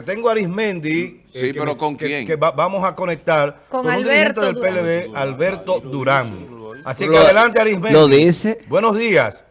porque tengo a Arismendi. Sí, eh, que pero me- ¿con que- quién? Que, va- vamos a conectar Con un dirigente Alberto del Durán. PLD, Alberto Durán. Así que Lo- adelante, Arismendi. lo dice. Buenos días.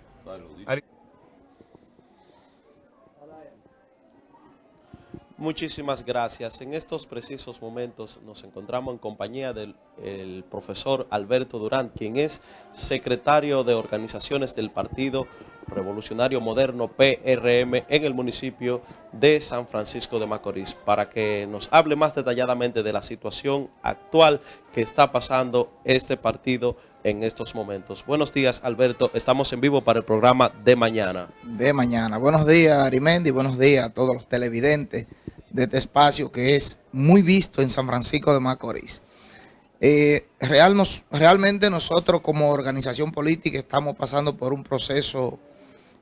Muchísimas gracias. En estos precisos momentos nos encontramos en compañía del el profesor Alberto Durán, quien es secretario de organizaciones del Partido Revolucionario Moderno PRM en el municipio de San Francisco de Macorís, para que nos hable más detalladamente de la situación actual que está pasando este partido en estos momentos. Buenos días, Alberto. Estamos en vivo para el programa de mañana. de mañana. Buenos días, Arimendi, buenos días a todos los televidentes de este espacio que es muy visto en San Francisco de Macorís. Eh, realmente nosotros como organización política estamos pasando por un proceso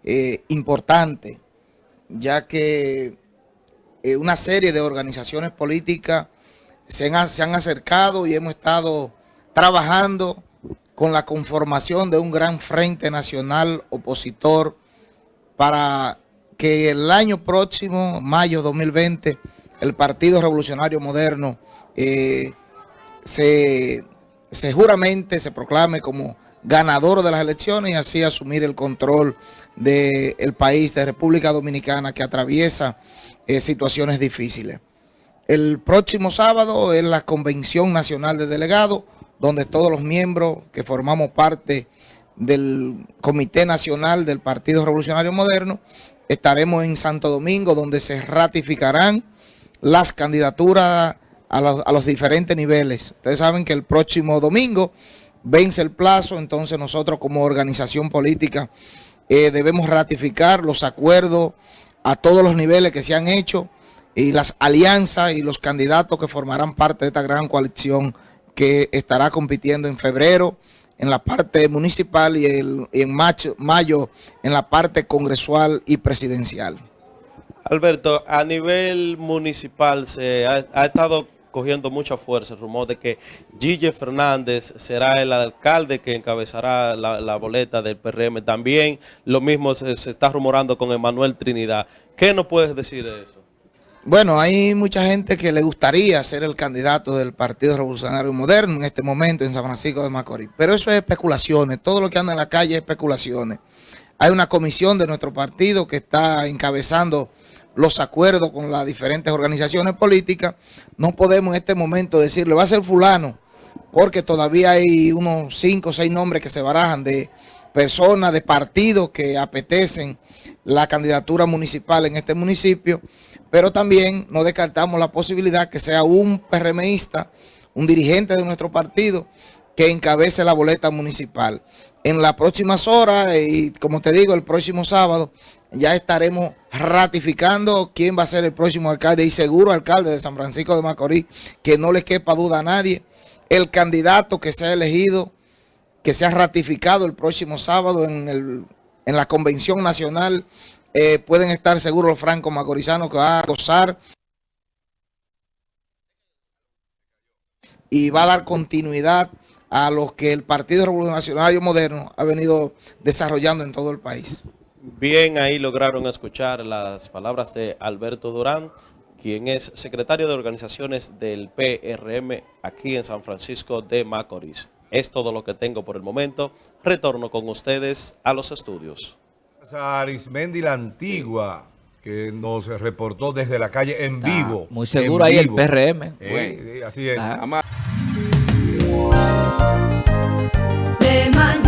eh, importante, ya que eh, una serie de organizaciones políticas se han, se han acercado y hemos estado trabajando con la conformación de un gran frente nacional opositor para que el año próximo, mayo 2020, el Partido Revolucionario Moderno eh, se, se juramente se proclame como ganador de las elecciones y así asumir el control del país, de República Dominicana, que atraviesa eh, situaciones difíciles. El próximo sábado es la Convención Nacional de Delegados, donde todos los miembros que formamos parte del Comité Nacional del Partido Revolucionario Moderno estaremos en Santo Domingo, donde se ratificarán las candidaturas a los, a los diferentes niveles. Ustedes saben que el próximo domingo vence el plazo, entonces nosotros como organización política eh, debemos ratificar los acuerdos a todos los niveles que se han hecho y las alianzas y los candidatos que formarán parte de esta gran coalición que estará compitiendo en febrero en la parte municipal y, el- en mayo en la parte congresual y presidencial. Alberto, a nivel municipal se ha estado cogiendo mucha fuerza el rumor de que Gille Fernández será el alcalde que encabezará la, boleta del PRM. También lo mismo se, se está rumorando con Emanuel Trinidad. ¿Qué nos puedes decir de eso? Bueno, hay mucha gente que le gustaría ser el candidato del Partido Revolucionario Moderno en este momento en San Francisco de Macorís. Pero eso es especulaciones. Todo lo que anda en la calle es especulaciones. Hay una comisión de nuestro partido que está encabezando los acuerdos con las diferentes organizaciones políticas. No podemos en este momento decirle, va a ser fulano, porque todavía hay unos cinco o seis nombres que se barajan de personas, de partidos que apetecen la candidatura municipal en este municipio, pero también no descartamos la posibilidad que sea un PRMista, un dirigente de nuestro partido, que encabece la boleta municipal. En las próximas horas, y como te digo, el próximo sábado, ya estaremos ratificando quién va a ser el próximo alcalde y seguro alcalde de San Francisco de Macorís, que no le quepa duda a nadie. El candidato que sea elegido, que sea ratificado el próximo sábado en, el, en la Convención Nacional, eh, pueden estar seguros los francos macorizanos que va a gozar y va a dar continuidad a lo que el Partido Revolucionario Moderno ha venido desarrollando en todo el país. Bien, ahí lograron escuchar las palabras de Alberto Durán, quien es secretario de organizaciones del PRM aquí en San Francisco de Macorís. Es todo lo que tengo por el momento. Retorno con ustedes a los estudios. A Arismendi la Antigua, que nos reportó desde la calle en vivo. Muy seguro ahí el PRM. Eh, eh. Así es. De.